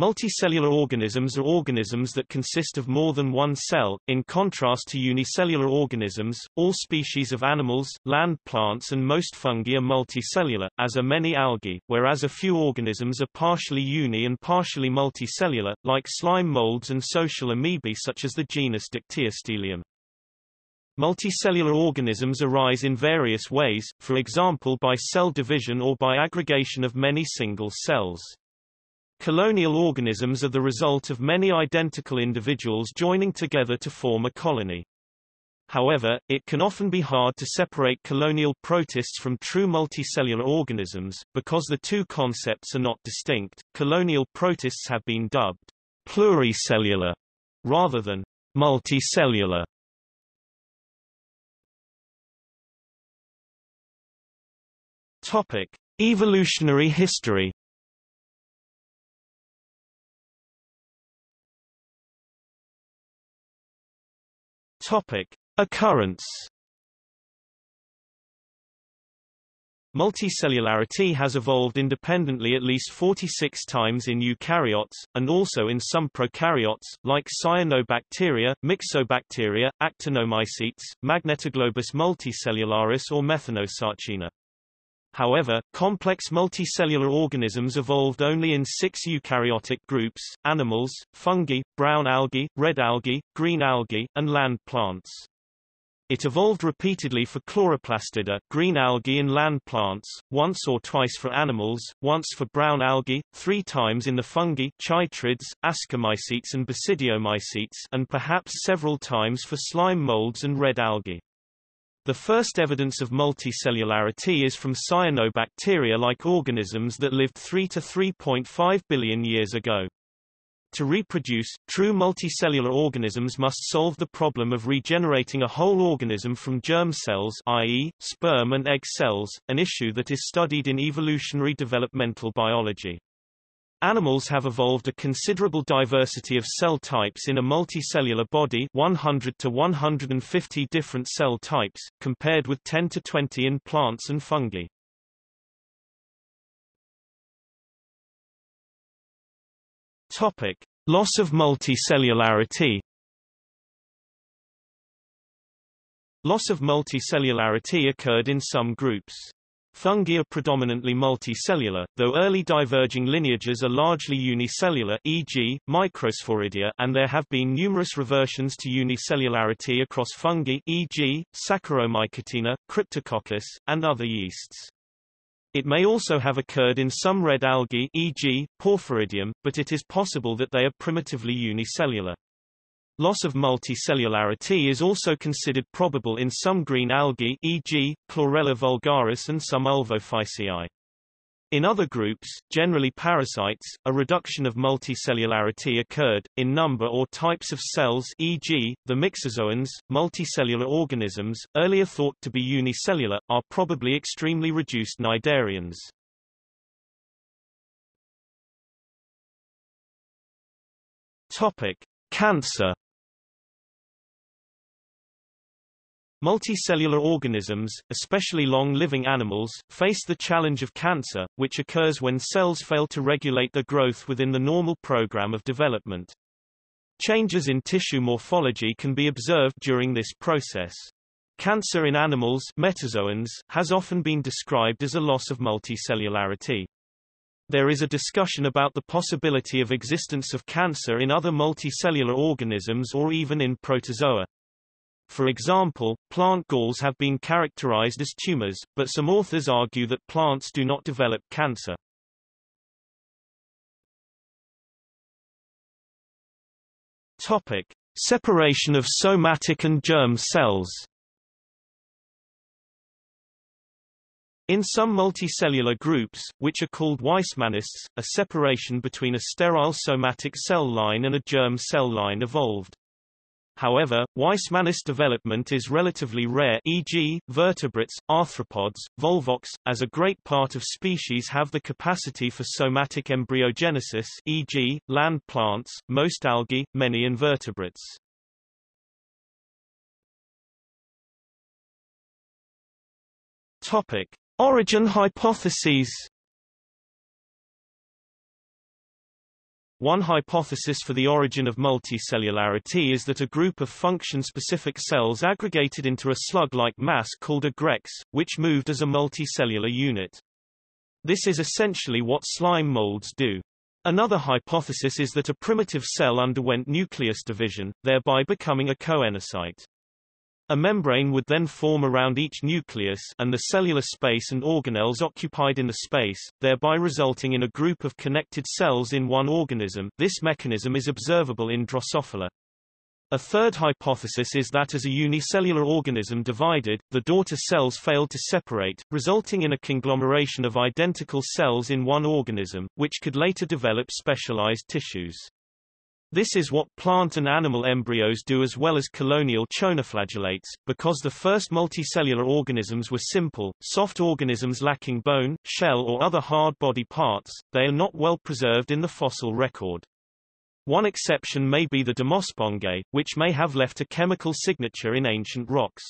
Multicellular organisms are organisms that consist of more than one cell, in contrast to unicellular organisms. All species of animals, land plants and most fungi are multicellular, as are many algae, whereas a few organisms are partially uni and partially multicellular, like slime molds and social amoebae such as the genus Dictyostelium. Multicellular organisms arise in various ways, for example by cell division or by aggregation of many single cells. Colonial organisms are the result of many identical individuals joining together to form a colony. However, it can often be hard to separate colonial protists from true multicellular organisms, because the two concepts are not distinct. Colonial protists have been dubbed pluricellular rather than multicellular. Topic: Evolutionary history. Topic: Occurrence. Multicellularity has evolved independently at least 46 times in eukaryotes, and also in some prokaryotes, like cyanobacteria, myxobacteria, actinomycetes, Magnetoglobus multicellularis or Methanosarcina. However, complex multicellular organisms evolved only in six eukaryotic groups, animals, fungi, brown algae, red algae, green algae, and land plants. It evolved repeatedly for chloroplastida green algae in land plants, once or twice for animals, once for brown algae, three times in the fungi chytrids, ascomycetes and basidiomycetes and perhaps several times for slime molds and red algae. The first evidence of multicellularity is from cyanobacteria-like organisms that lived 3 to 3.5 billion years ago. To reproduce, true multicellular organisms must solve the problem of regenerating a whole organism from germ cells i.e., sperm and egg cells, an issue that is studied in evolutionary developmental biology. Animals have evolved a considerable diversity of cell types in a multicellular body 100 to 150 different cell types, compared with 10 to 20 in plants and fungi. Topic. Loss of multicellularity Loss of multicellularity occurred in some groups. Fungi are predominantly multicellular, though early diverging lineages are largely unicellular e.g., Microsporidia and there have been numerous reversions to unicellularity across fungi e.g., Saccharomycotina, Cryptococcus, and other yeasts. It may also have occurred in some red algae e.g., Porphyridium, but it is possible that they are primitively unicellular. Loss of multicellularity is also considered probable in some green algae e.g., Chlorella vulgaris and some Ulvophyceae. In other groups, generally parasites, a reduction of multicellularity occurred, in number or types of cells e.g., the myxozoans, multicellular organisms, earlier thought to be unicellular, are probably extremely reduced cnidarians. Topic. Cancer Multicellular organisms, especially long-living animals, face the challenge of cancer, which occurs when cells fail to regulate their growth within the normal program of development. Changes in tissue morphology can be observed during this process. Cancer in animals metazoans, has often been described as a loss of multicellularity. There is a discussion about the possibility of existence of cancer in other multicellular organisms or even in protozoa. For example, plant galls have been characterized as tumors, but some authors argue that plants do not develop cancer. Topic: Separation of somatic and germ cells. In some multicellular groups, which are called Weismannists, a separation between a sterile somatic cell line and a germ cell line evolved. However, Weismannist development is relatively rare e.g., vertebrates, arthropods, volvox, as a great part of species have the capacity for somatic embryogenesis e.g., land plants, most algae, many invertebrates. Topic. Origin hypotheses One hypothesis for the origin of multicellularity is that a group of function-specific cells aggregated into a slug-like mass called a grex, which moved as a multicellular unit. This is essentially what slime molds do. Another hypothesis is that a primitive cell underwent nucleus division, thereby becoming a coenocyte. A membrane would then form around each nucleus and the cellular space and organelles occupied in the space, thereby resulting in a group of connected cells in one organism. This mechanism is observable in Drosophila. A third hypothesis is that as a unicellular organism divided, the daughter cells failed to separate, resulting in a conglomeration of identical cells in one organism, which could later develop specialized tissues. This is what plant and animal embryos do as well as colonial choanoflagellates, because the first multicellular organisms were simple, soft organisms lacking bone, shell or other hard body parts, they are not well preserved in the fossil record. One exception may be the Demospongiae, which may have left a chemical signature in ancient rocks.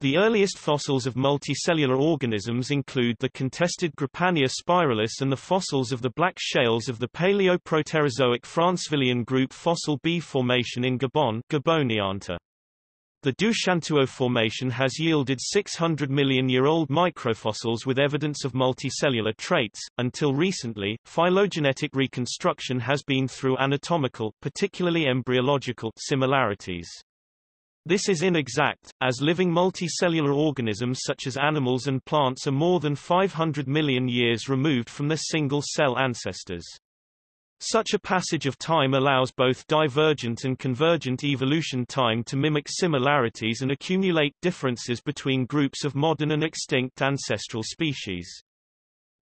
The earliest fossils of multicellular organisms include the contested Grypania spiralis and the fossils of the black shales of the Paleoproterozoic Francevillian group Fossil B Formation in Gabon Gabonionta. The Doushantuo Formation has yielded 600 million-year-old microfossils with evidence of multicellular traits. Until recently, phylogenetic reconstruction has been through anatomical, particularly embryological, similarities. This is inexact, as living multicellular organisms such as animals and plants are more than 500 million years removed from their single-cell ancestors. Such a passage of time allows both divergent and convergent evolution time to mimic similarities and accumulate differences between groups of modern and extinct ancestral species.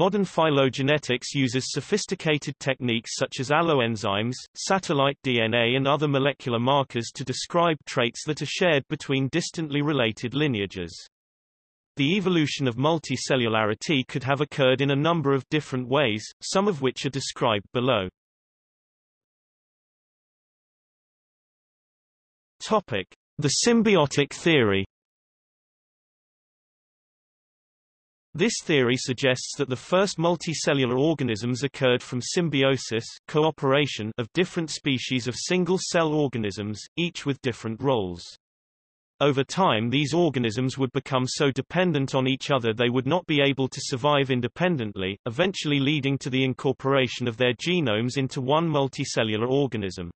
Modern phylogenetics uses sophisticated techniques such as alloenzymes, satellite DNA and other molecular markers to describe traits that are shared between distantly related lineages. The evolution of multicellularity could have occurred in a number of different ways, some of which are described below. Topic: The symbiotic theory This theory suggests that the first multicellular organisms occurred from symbiosis cooperation of different species of single-cell organisms, each with different roles. Over time these organisms would become so dependent on each other they would not be able to survive independently, eventually leading to the incorporation of their genomes into one multicellular organism.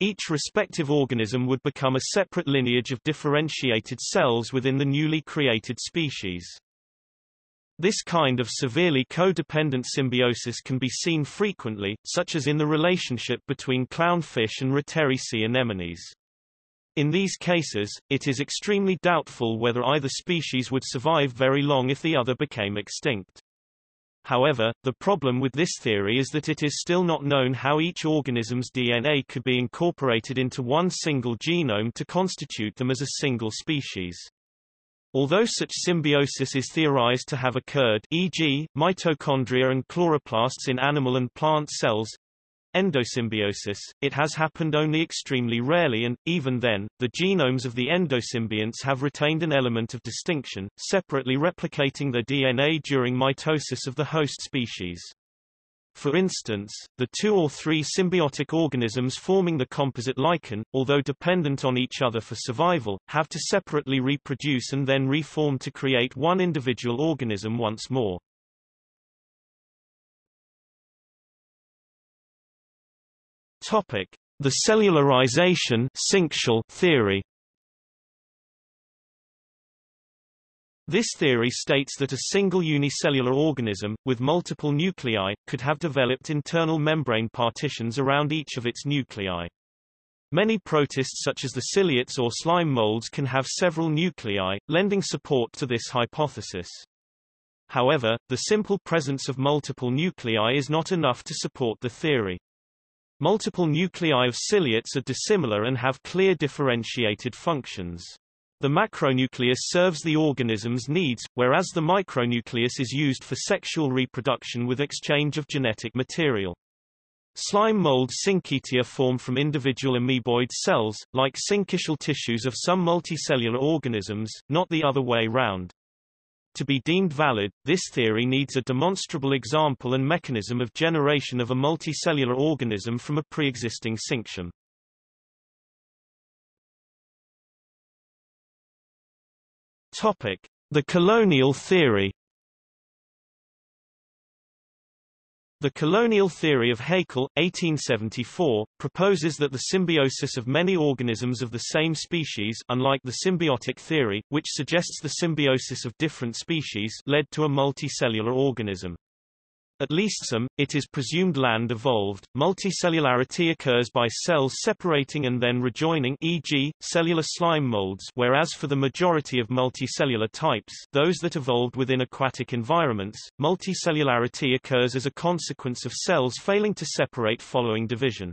Each respective organism would become a separate lineage of differentiated cells within the newly created species. This kind of severely codependent symbiosis can be seen frequently, such as in the relationship between clownfish and Roteri sea anemones. In these cases, it is extremely doubtful whether either species would survive very long if the other became extinct. However, the problem with this theory is that it is still not known how each organism's DNA could be incorporated into one single genome to constitute them as a single species. Although such symbiosis is theorized to have occurred e.g., mitochondria and chloroplasts in animal and plant cells, endosymbiosis, it has happened only extremely rarely and, even then, the genomes of the endosymbionts have retained an element of distinction, separately replicating their DNA during mitosis of the host species. For instance, the two or three symbiotic organisms forming the composite lichen, although dependent on each other for survival, have to separately reproduce and then reform to create one individual organism once more. Topic: The cellularization theory This theory states that a single unicellular organism, with multiple nuclei, could have developed internal membrane partitions around each of its nuclei. Many protists such as the ciliates or slime molds can have several nuclei, lending support to this hypothesis. However, the simple presence of multiple nuclei is not enough to support the theory. Multiple nuclei of ciliates are dissimilar and have clear differentiated functions. The macronucleus serves the organism's needs, whereas the micronucleus is used for sexual reproduction with exchange of genetic material. Slime mold syncytia form from individual amoeboid cells, like syncytial tissues of some multicellular organisms, not the other way round. To be deemed valid, this theory needs a demonstrable example and mechanism of generation of a multicellular organism from a pre-existing syncytium. Topic: The colonial theory. The colonial theory of Haeckel, 1874, proposes that the symbiosis of many organisms of the same species unlike the symbiotic theory, which suggests the symbiosis of different species led to a multicellular organism. At least some, it is presumed land evolved. Multicellularity occurs by cells separating and then rejoining e.g., cellular slime molds whereas for the majority of multicellular types those that evolved within aquatic environments, multicellularity occurs as a consequence of cells failing to separate following division.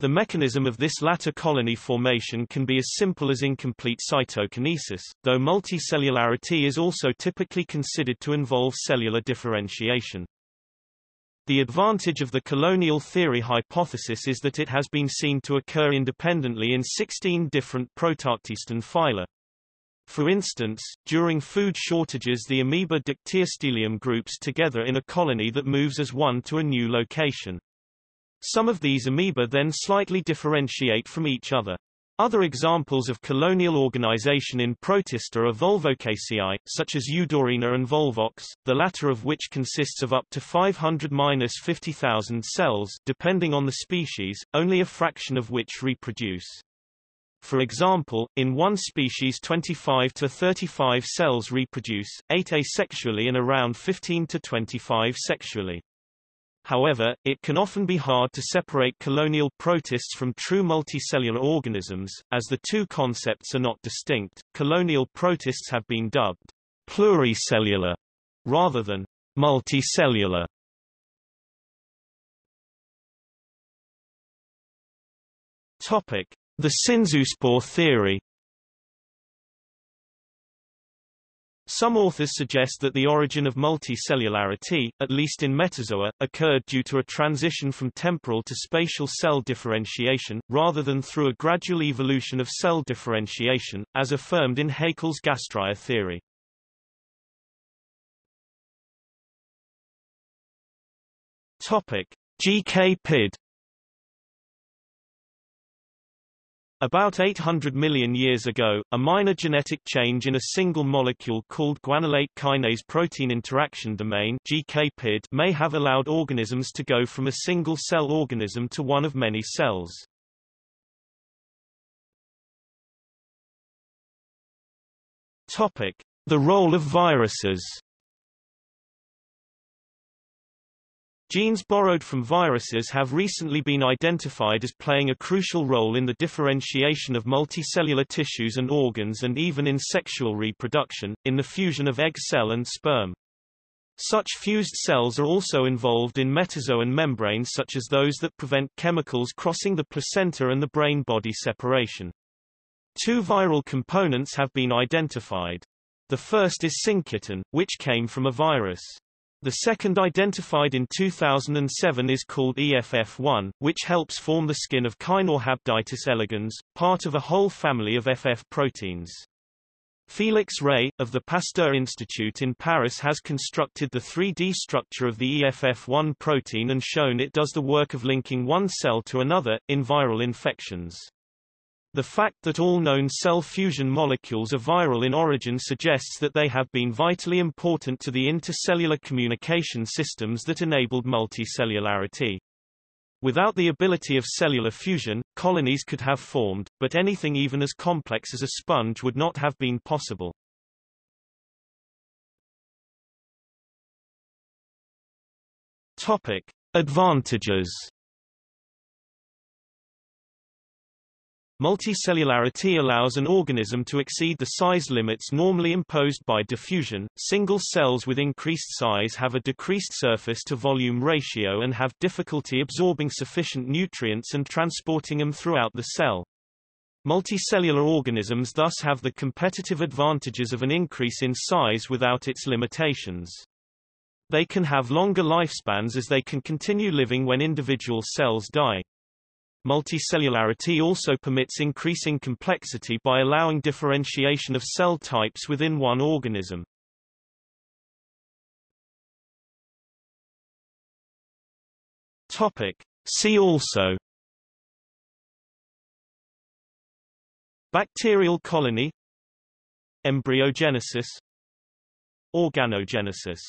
The mechanism of this latter colony formation can be as simple as incomplete cytokinesis, though multicellularity is also typically considered to involve cellular differentiation. The advantage of the colonial theory hypothesis is that it has been seen to occur independently in 16 different protoctistan phyla. For instance, during food shortages the amoeba Dictyostelium groups together in a colony that moves as one to a new location. Some of these amoeba then slightly differentiate from each other. Other examples of colonial organization in Protista are Volvocaceae, such as Eudorina and Volvox, the latter of which consists of up to 500-50,000 cells depending on the species, only a fraction of which reproduce. For example, in one species 25 to 35 cells reproduce, 8 asexually and around 15 to 25 sexually. However, it can often be hard to separate colonial protists from true multicellular organisms, as the two concepts are not distinct. Colonial protists have been dubbed pluricellular rather than multicellular. Topic: The synzoospore theory. Some authors suggest that the origin of multicellularity, at least in metazoa, occurred due to a transition from temporal to spatial cell differentiation, rather than through a gradual evolution of cell differentiation, as affirmed in Haeckel's gastraea theory. Topic: GK About 800 million years ago, a minor genetic change in a single molecule called guanylate kinase protein interaction domain GKPID may have allowed organisms to go from a single-cell organism to one of many cells. Topic: The role of viruses. Genes borrowed from viruses have recently been identified as playing a crucial role in the differentiation of multicellular tissues and organs and even in sexual reproduction, in the fusion of egg cell and sperm. Such fused cells are also involved in metazoan membranes such as those that prevent chemicals crossing the placenta and the brain-body separation. Two viral components have been identified. The first is syncytin, which came from a virus. The second identified in 2007 is called EFF1, which helps form the skin of Caenorhabditis elegans, part of a whole family of FF proteins. Felix Rey, of the Pasteur Institute in Paris has constructed the 3D structure of the EFF1 protein and shown it does the work of linking one cell to another, in viral infections. The fact that all known cell fusion molecules are viral in origin suggests that they have been vitally important to the intercellular communication systems that enabled multicellularity. Without the ability of cellular fusion, colonies could have formed, but anything even as complex as a sponge would not have been possible. Topic. Advantages Multicellularity allows an organism to exceed the size limits normally imposed by diffusion. Single cells with increased size have a decreased surface to volume ratio and have difficulty absorbing sufficient nutrients and transporting them throughout the cell. Multicellular organisms thus have the competitive advantages of an increase in size without its limitations. They can have longer lifespans as they can continue living when individual cells die. Multicellularity also permits increasing complexity by allowing differentiation of cell types within one organism. Topic. See also Bacterial colony Embryogenesis Organogenesis